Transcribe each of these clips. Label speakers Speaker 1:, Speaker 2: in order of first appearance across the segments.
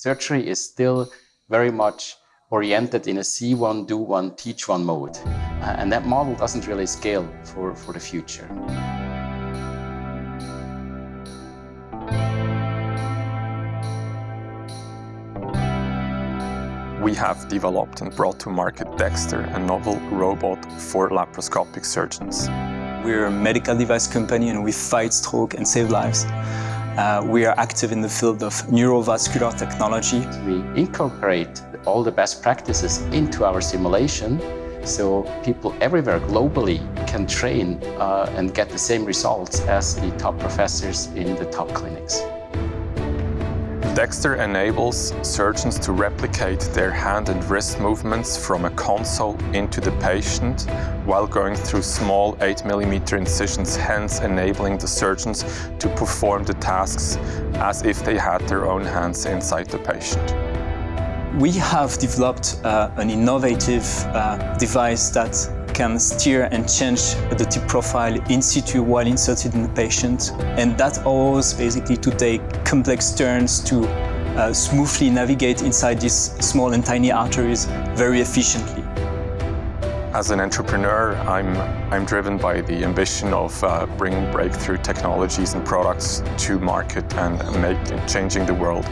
Speaker 1: Surgery is still very much oriented in a see one, do one, teach one mode. Uh, and that model doesn't really scale for, for the future.
Speaker 2: We have developed and brought to market Dexter, a novel robot for laparoscopic surgeons.
Speaker 3: We're a medical device company and we fight stroke and save lives. Uh, we are active in the field of neurovascular technology.
Speaker 1: We incorporate all the best practices into our simulation so people everywhere globally can train uh, and get the same results as the top professors in the top clinics.
Speaker 2: Dexter enables surgeons to replicate their hand and wrist movements from a console into the patient while going through small 8mm incisions, hence enabling the surgeons to perform the tasks as if they had their own hands inside the patient.
Speaker 3: We have developed uh, an innovative uh, device that can steer and change the tip profile in situ while inserted in the patient. And that allows basically to take complex turns to uh, smoothly navigate inside these small and tiny arteries very efficiently.
Speaker 2: As an entrepreneur, I'm, I'm driven by the ambition of uh, bringing breakthrough technologies and products to market and make, changing the world.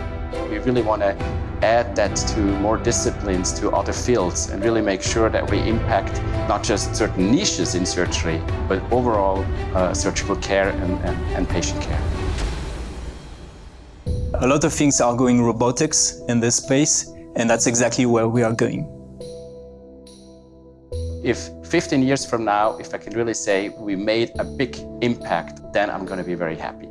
Speaker 1: We really want to add that to more disciplines, to other fields, and really make sure that we impact not just certain niches in surgery, but overall uh, surgical care and, and, and patient care.
Speaker 3: A lot of things are going robotics in this space, and that's exactly where we are going.
Speaker 1: If 15 years from now, if I can really say we made a big impact, then I'm going to be very happy.